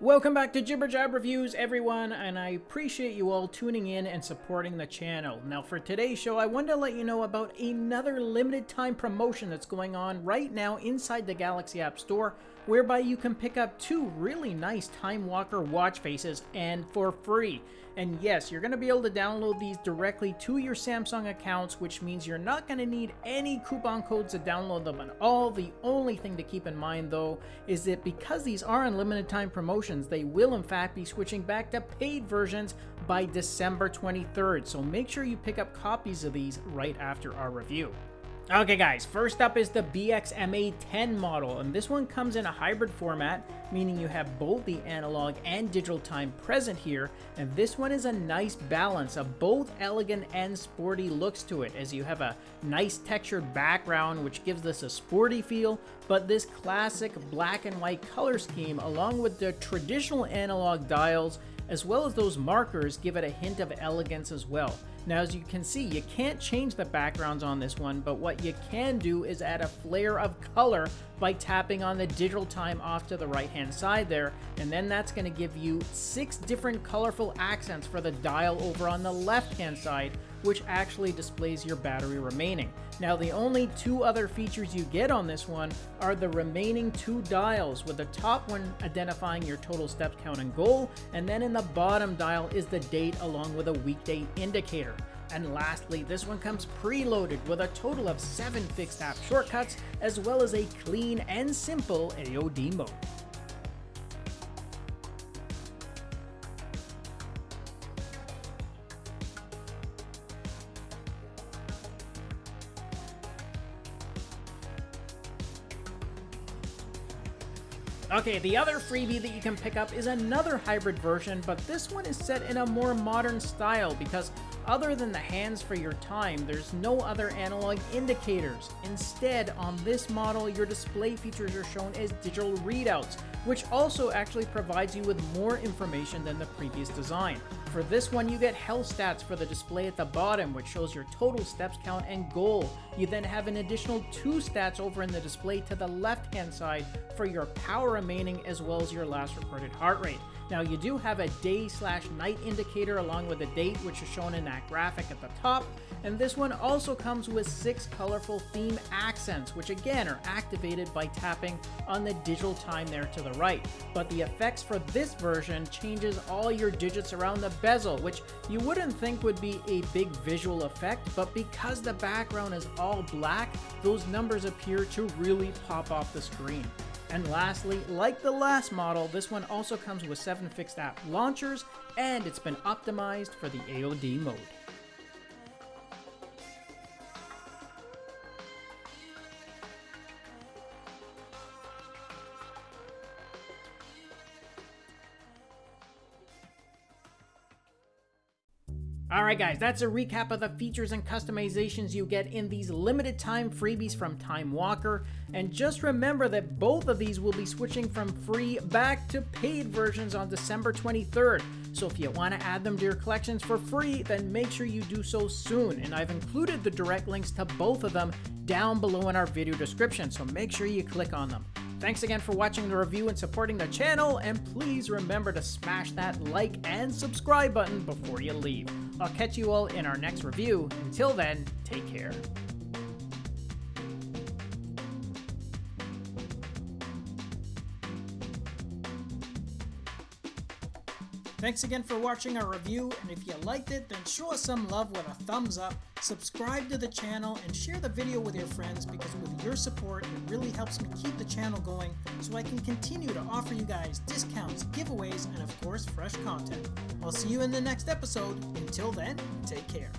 Welcome back to Jibber Jab Reviews, everyone, and I appreciate you all tuning in and supporting the channel. Now, for today's show, I wanted to let you know about another limited time promotion that's going on right now inside the Galaxy App Store, whereby you can pick up two really nice Time Walker watch faces and for free. And yes, you're going to be able to download these directly to your Samsung accounts, which means you're not going to need any coupon codes to download them at all. The only thing to keep in mind, though, is that because these are unlimited time promotions, they will in fact be switching back to paid versions by December 23rd. So make sure you pick up copies of these right after our review. Okay guys, first up is the BXMA10 model, and this one comes in a hybrid format, meaning you have both the analog and digital time present here, and this one is a nice balance of both elegant and sporty looks to it, as you have a nice textured background which gives this a sporty feel, but this classic black and white color scheme along with the traditional analog dials as well as those markers give it a hint of elegance as well. Now as you can see, you can't change the backgrounds on this one, but what you can do is add a flare of color by tapping on the digital time off to the right hand side there, and then that's going to give you six different colorful accents for the dial over on the left hand side, which actually displays your battery remaining. Now the only two other features you get on this one are the remaining two dials, with the top one identifying your total steps count and goal, and then in the bottom dial is the date along with a weekday indicator. And lastly, this one comes preloaded with a total of 7 fixed app shortcuts, as well as a clean and simple AOD mode. Okay, the other freebie that you can pick up is another hybrid version, but this one is set in a more modern style because other than the hands for your time, there's no other analog indicators. Instead, on this model, your display features are shown as digital readouts, which also actually provides you with more information than the previous design. For this one, you get health stats for the display at the bottom, which shows your total steps count and goal. You then have an additional two stats over in the display to the left hand side for your power remaining as well as your last recorded heart rate. Now you do have a day slash night indicator along with a date which is shown in that graphic at the top. And this one also comes with six colorful theme accents, which again are activated by tapping on the digital time there to the right. But the effects for this version changes all your digits around the bezel, which you wouldn't think would be a big visual effect, but because the background is all black, those numbers appear to really pop off the screen. And lastly, like the last model, this one also comes with 7 fixed app launchers, and it's been optimized for the AOD mode. Alright guys, that's a recap of the features and customizations you get in these limited time freebies from Time Walker, and just remember that both of these will be switching from free back to paid versions on December 23rd, so if you want to add them to your collections for free, then make sure you do so soon, and I've included the direct links to both of them down below in our video description, so make sure you click on them. Thanks again for watching the review and supporting the channel, and please remember to smash that like and subscribe button before you leave. I'll catch you all in our next review. Until then, take care. Thanks again for watching our review, and if you liked it, then show us some love with a thumbs up, subscribe to the channel, and share the video with your friends because with your support, it really helps me keep the channel going so I can continue to offer you guys discounts, giveaways, and of course, fresh content. I'll see you in the next episode. Until then, take care.